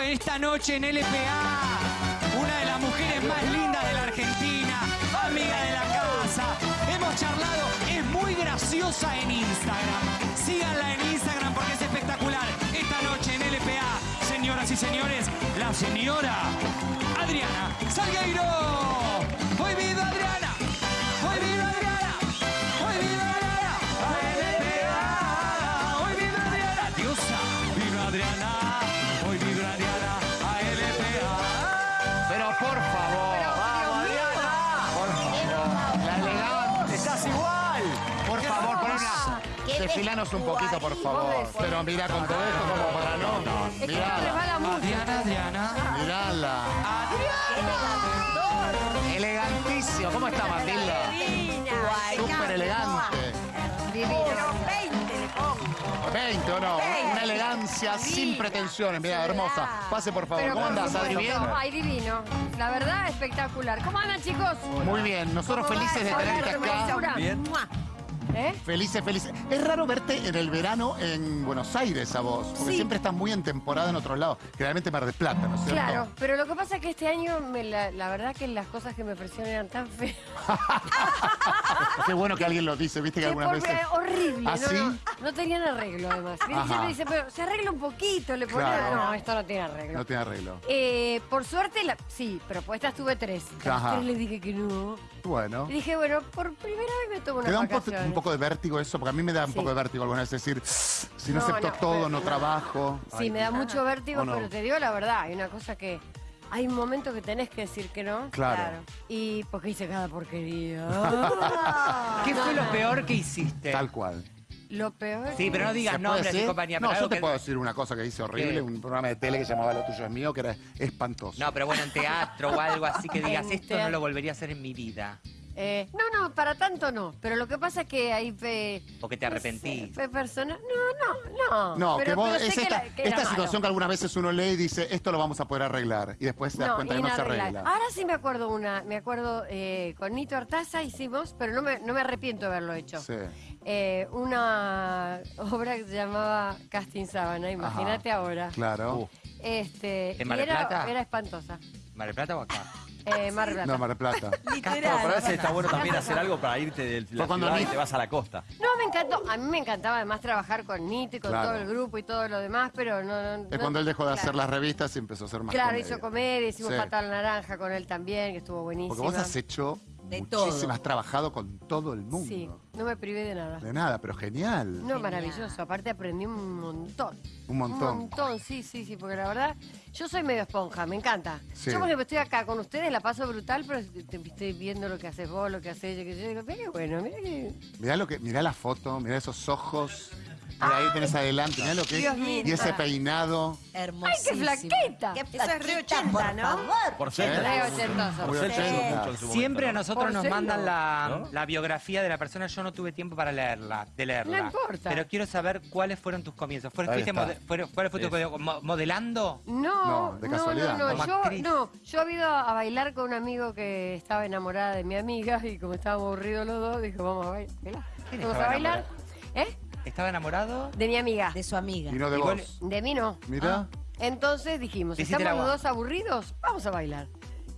esta noche en LPA. Una de las mujeres más lindas de la Argentina, amiga de la casa. Hemos charlado, es muy graciosa en Instagram. Síganla en Instagram porque es espectacular. Esta noche en LPA, señoras y señores, la señora Por favor, una. Qué Desfilanos un poquito, por favor. Pero mira con todo esto como para no. Te Mirala. resbala mucho. Adriana, Adriana. Mirala. Elegantísimo. ¿Cómo está Matilda? Súper elegante. Divino. 20 o no. Una elegancia sin pretensiones. Mira, hermosa. Pase, por favor. Pero ¿Cómo andás, Adri? ¿Bien? Ay, divino. La verdad, espectacular. ¿Cómo andan, chicos? Muy bien. Nosotros ¿Cómo va felices de tenerte acá. Bien. ¿Eh? Felices, felices. Es raro verte en el verano en Buenos Aires a vos, porque Sí. siempre estás muy en temporada en otros lados. Generalmente Mar del Plata, ¿no es cierto? Claro, pero lo que pasa es que este año, me la, la verdad que las cosas que me ofrecieron eran tan feas. Qué bueno que alguien lo dice, viste que Que algunas veces. horrible. ¿Ah, no, sí? No, tenían arreglo, además. Ajá. dice, pero se arregla un poquito, le ponía. Claro. No, esto no tiene arreglo. No tiene arreglo. Eh, por suerte, la- sí, propuestas tuve tres. A las Ajá. tres le dije que no. Bueno. Y dije, bueno, por primera vez me tomo una ¿Te da un, po- vacaciones. un poco de vértigo eso? Porque a mí me da un Sí. poco de vértigo alguna vez decir, si no, No, acepto no, todo, pero- no no. trabajo. Sí, Ay, me da mucho vértigo, ¿O no? pero te digo la verdad, hay una cosa que... Hay un momento que tenés que decir que no. Claro. Y porque hice cada porquería. ¿Qué fue lo peor que hiciste? Tal cual. Lo peor... Sí, pero no ¿Se digas nombres y compañía. No, pero yo te que- puedo decir una cosa que hice horrible, ¿Qué? un programa de tele que se llamaba Lo tuyo es mío, que era espantoso. No, pero bueno, en teatro o algo así que digas, esto no lo volvería a hacer en mi vida. Eh, no, no, para tanto no. Pero lo que pasa es que ahí fue... Porque te arrepentís. Fue persona... No, no, no. No, pero, que vos, pero que esta, la- que era esta malo. situación que algunas veces uno lee y dice, esto lo vamos a poder arreglar. Y después te das cuenta que no se arregla. Ahora sí me acuerdo una, me acuerdo eh, con Nito Artaza hicimos, pero no me, no me arrepiento de haberlo hecho. Sí. Eh, una obra que se llamaba Casting Sábana, imagínate ahora. Claro. Este, ¿En y Mar del era, Plata? era espantosa. ¿Mar del Plata o acá? Eh, Mar del Plata. No, Mar del Plata. No, pero a veces está bueno también hacer algo para irte de la cuando ciudad y ni- te vas a la costa. No, me encantó. A mí me encantaba además trabajar con Nito y con Claro. todo el grupo y todo lo demás, pero no... no Es no- cuando él dejó de claro. hacer las revistas y empezó a hacer más Claro, comedia. hizo comedia, hicimos Sí. La Naranja con él también, que estuvo buenísimo. Porque vos has hecho De muchísimas, todo. has trabajado con todo el mundo. Sí, no me privé de nada. De nada, pero genial. No, maravilloso. Aparte aprendí un montón. Un montón. Un montón, sí, sí, sí. Porque la verdad, yo soy medio esponja, me encanta. Sí. Yo, por ejemplo, estoy acá con ustedes, la paso brutal, pero te- estoy viendo lo que haces vos, lo que haces yo, que yo digo, mira qué bueno, mira que... Mirá, lo que, mirá la foto, mirá esos ojos. Mirá ahí tenés adelante, mirá lo que Dios es. mío. Y ese peinado. ¡Ay, Hermosísimo. qué flaqueta! Qué Eso es re flaquita, 80, por ¿no? favor. Por ser. Re ochentoso. Por ser usó mucho en su momento, Siempre a ¿no? nosotros Por nos mandan la, ¿No? la biografía de la persona. Yo no tuve tiempo para leerla, de leerla. No importa. Pero quiero saber cuáles fueron tus comienzos. ¿Fuiste, Ahí fuiste está. mode- fueron- ¿Cuál fue tu? ¿Mo- modelando? No, No, no, de no, casualidad, no, como yo, actriz. no, yo he ido a bailar con un amigo que estaba enamorada de mi amiga y como estábamos aburridos los dos, dijo, vamos a bailar. ¿Quién Vamos estaba a bailar. ¿Eh? ¿Estaba enamorado? De mi amiga. De su amiga. Y no de Igual- vos. De mí no. Mirá. Entonces dijimos, Te hiciste ¿estamos los dos aburridos? Vamos a bailar.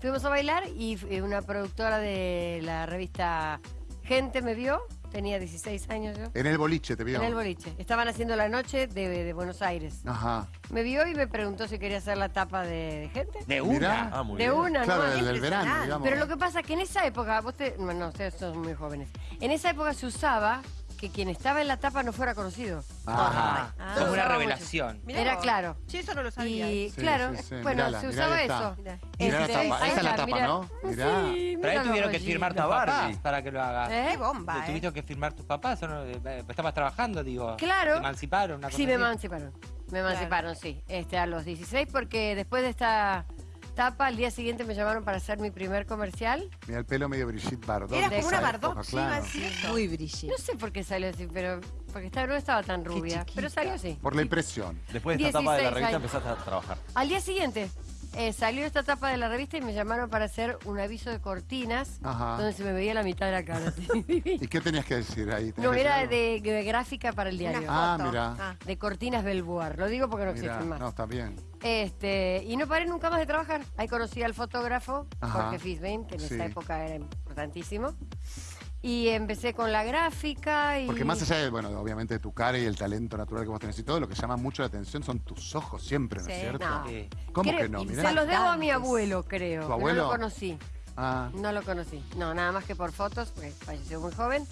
Fuimos a bailar y eh, una productora de la revista Gente me vio, tenía 16 años yo, En el boliche te vio. en el boliche. Estaban haciendo la noche de, de Buenos Aires. Ajá. Me vio y me preguntó si quería hacer la tapa de, de Gente. De Mirá. una. Ah, muy de bien. una, Claro, ¿no? del, del verano, impresionante. digamos. Pero lo que pasa es que en esa época, vos te, no, no, ustedes son muy jóvenes, en esa época se usaba que quien estaba en la tapa no fuera conocido. Ajá. Ah. Como Se una usaba revelación. Mirá Era vos. claro. Sí, eso no lo sabía. Y Sí, claro, sí, sí, bueno, mirala, se usaba esta. eso. Mirá. Mirá la Este, tapa, ahí esa es la está, tapa, mirá. ¿no? Mirá. Sí, Pero mirá ahí los tuvieron que rollitos. firmar tus Barbie. papás para que lo hagas. ¿Eh? Qué bomba, ¿eh? ¿Tuviste que firmar tus papás o no? Eh, Estabas trabajando, digo. Claro. ¿Te emanciparon? Una cosa Sí, me así? emanciparon. Me emanciparon, sí. Este, a los 16, porque después de esta tapa, al día siguiente me llamaron para hacer mi primer comercial. Mira el pelo medio Brigitte Bardot. Eras de como una Bardot, claro. Muy brillante. No sé por qué salió así, pero porque estaba, no estaba tan rubia, pero salió así. Por la impresión. Después de esta etapa de la 16 revista años. empezaste a trabajar. Al día siguiente. Eh, salió esta tapa de la revista y me llamaron para hacer un aviso de cortinas Ajá. donde se me veía la mitad de la cara. ¿Y qué tenías que decir ahí? ¿Tenías no, era de, de gráfica para el diario. Ah, mira. Ah. De cortinas Belvoir. Lo digo porque no? Mirá, existen más. No, está bien. Este, y no paré nunca más de trabajar. Ahí conocí al fotógrafo, Ajá. Jorge Fisbein, que en Sí. esa época era importantísimo. Y empecé con la gráfica y... Porque más allá de, bueno, obviamente de tu cara y el talento natural que vos tenés y todo, lo que llama mucho la atención son tus ojos siempre, ¿no es Sí. cierto? No. ¿Cómo Creo- que no? Mirá. Se los debo a mi abuelo, creo. ¿Tu abuelo? No lo conocí. Ah, No lo conocí. No, nada más que por fotos, porque falleció muy joven.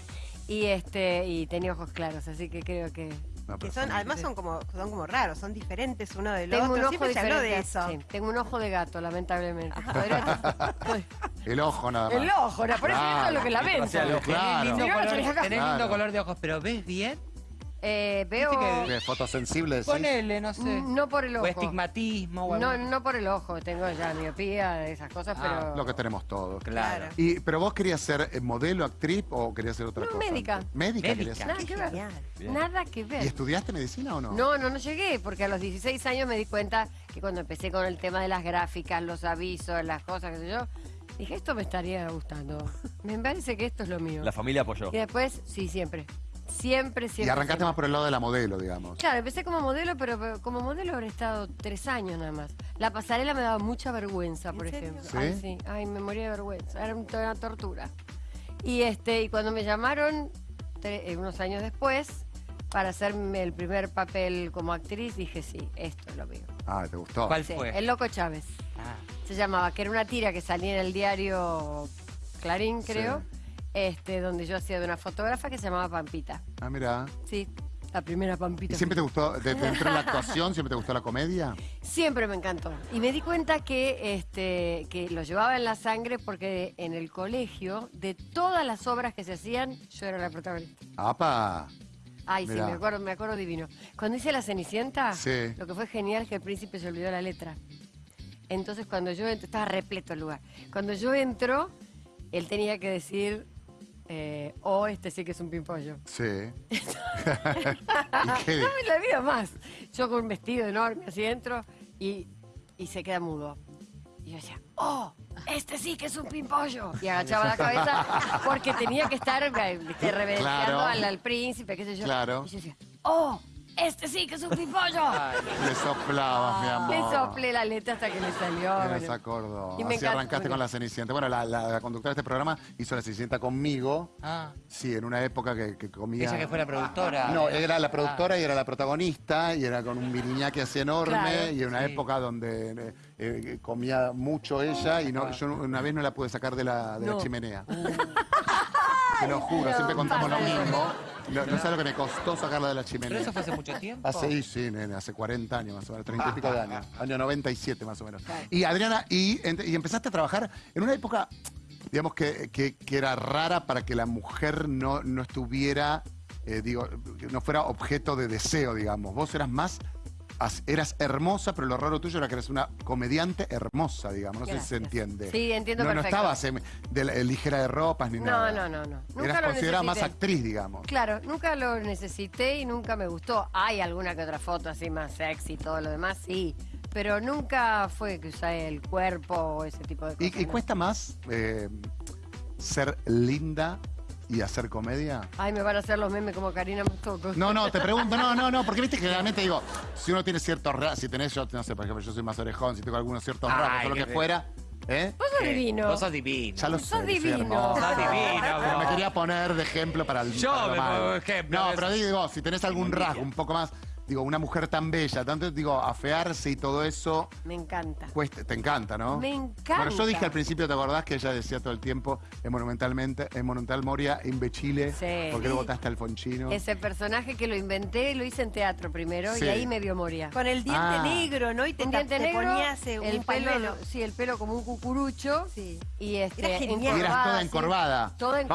Y este y tenía ojos claros, así que creo que... no, Que pero son, además son como, son como raros, son diferentes uno del Tengo un ojo Siempre se habló de eso. Sí, tengo un ojo de gato, lamentablemente. El ojo nada más. El ojo, la- por eso Claro. esto es lo que lamento. O sea, lo- Tenés Claro. lindo, Sí, color, tenés lindo Claro. color de ojos, pero ¿ves bien? Eh, veo... Viste ¿Qué, fotosensible decís? Ponele, no sé. No por el O ojo. estigmatismo o No, algo. no por el ojo, tengo ya miopía, esas cosas, Ah, pero... Lo que tenemos todos. Claro. Y, ¿Pero vos querías ser eh, modelo, actriz o querías ser otra No, cosa? médica. antes? ¿Médica Médica. querías ser? Nada que ver. Genial. Bien. Nada que ver. ¿Y estudiaste medicina o no? No, no, no llegué, porque a los 16 años me di cuenta que cuando empecé con el tema de las gráficas, los avisos, las cosas, qué sé yo, dije, esto me estaría gustando. Me parece que esto es lo mío. La familia apoyó. Y después, sí, siempre. Siempre, siempre. Y arrancaste siempre. más por el lado de la modelo, digamos. Claro, empecé como modelo, pero, como modelo habré estado tres años nada más. La pasarela me daba mucha vergüenza, por ejemplo. ¿Sí? Ay, sí. Ay, me moría de vergüenza. Era un- una tortura. Y este, y cuando me llamaron tre- eh, unos años después para hacerme el primer papel como actriz, dije sí, esto es lo mío. Ah, ¿te gustó? ¿Cuál Sí, fue? el Loco Chávez. Ah. Se llamaba, que era una tira que salía en el diario Clarín, Sí. creo, este, donde yo hacía de una fotógrafa que se llamaba Pampita. Ah, mira. Sí, la primera Pampita. ¿Y siempre te gustó, de- dentro de la actuación, siempre te gustó la comedia? Siempre me encantó. Y me di cuenta que, este, que lo llevaba en la sangre porque en el colegio, de todas las obras que se hacían, yo era la protagonista. ¡Apa! Ay, sí, me acuerdo, me acuerdo divino. Cuando hice La Cenicienta, Sí. lo que fue genial es que el príncipe se olvidó la letra. Entonces cuando yo entro, estaba repleto el lugar. Cuando yo entro, él tenía que decir, eh, oh, este sí que es un pimpollo. Sí. No me la vida más. Yo con un vestido enorme así entro y, y se queda mudo. Y yo decía, ¡oh! Este sí que es un pimpollo. Y agachaba la cabeza porque tenía que estar eh, viste, reverenciando Claro. al, al príncipe, qué sé yo. Claro. Y yo decía, ¡oh! Este sí que es un pimpollo. Le soplabas, mi amor. Le soplé la letra hasta que le salió. Bueno. se acordó. Y me Así encanta- arrancaste con la Cenicienta. Bueno, la, la- la conductora de este programa hizo la Cenicienta conmigo. Ah. Sí, en una época que, que comía... Ella que fue la productora. No, era la productora y era la protagonista y era con un miriñaque así enorme Claro. y en una Sí. época donde eh, eh, comía mucho ella y no, yo una vez no la pude sacar de la, de la No. chimenea. Te lo juro, siempre contamos lo mismo. No, no sabes lo que me costó sacarla de la Pero chimenea. eso fue hace mucho tiempo. Hace, sí, sí, nene, hace 40 años más o menos, 30 y pico de años. Año 97 más o menos. Y Adriana, y, empezaste a trabajar en una época, digamos, que, que- que era rara para que la mujer no, no estuviera, eh, digo, no fuera objeto de deseo, digamos. Vos eras más, eras hermosa, pero lo raro tuyo era que eras una comediante hermosa, digamos. No sé si se entiende. Sí, entiendo no, perfecto. No estabas em, de la- ligera de ropas ni No, nada. no, no, no. Nunca Eras lo considerada más necesité. actriz, digamos. Claro, nunca lo necesité y nunca me gustó. Hay alguna que otra foto así más sexy y todo lo demás, sí. Pero nunca fue que usé el cuerpo o ese tipo de cosas. ¿Y, cuesta más eh, ser linda y hacer comedia? Ay, me van a hacer los memes como Karina Mastoco. No, no, te pregunto, no, no, no, porque viste que generalmente digo, si uno tiene ciertos rasgos, si tenés, yo no sé, por ejemplo, yo soy más orejón, si tengo algunos ciertos Ay, rasgos o lo que fuera, ¿eh? Vos sos Eh, divino. Vos sos divino. Ya lo Sos sé, divino. Sos divino, Pero vos. me quería poner de ejemplo para el Yo para lo me malo. pongo de ejemplo, No, pero digo, si tenés algún rasgo un poco más, digo, una mujer tan bella, tanto digo, afearse y todo eso, Me encanta. cuesta, te encanta, ¿no? Me encanta. Bueno, yo dije al principio, ¿te acordás que ella decía todo el tiempo en Monumentalmente, en Monumental Moria, imbecile? Sí. ¿Por qué le votaste al Fonchino? Ese personaje que lo inventé, lo hice en teatro primero Sí. y ahí me vio Moria. Con el diente Ah. negro, ¿no? Y te, Un ta- diente te negro, ponías eh, el un pelo, sí, el pelo como un cucurucho Sí. y este, Era genial. Y eras toda sí. encorvada. Toda Vamos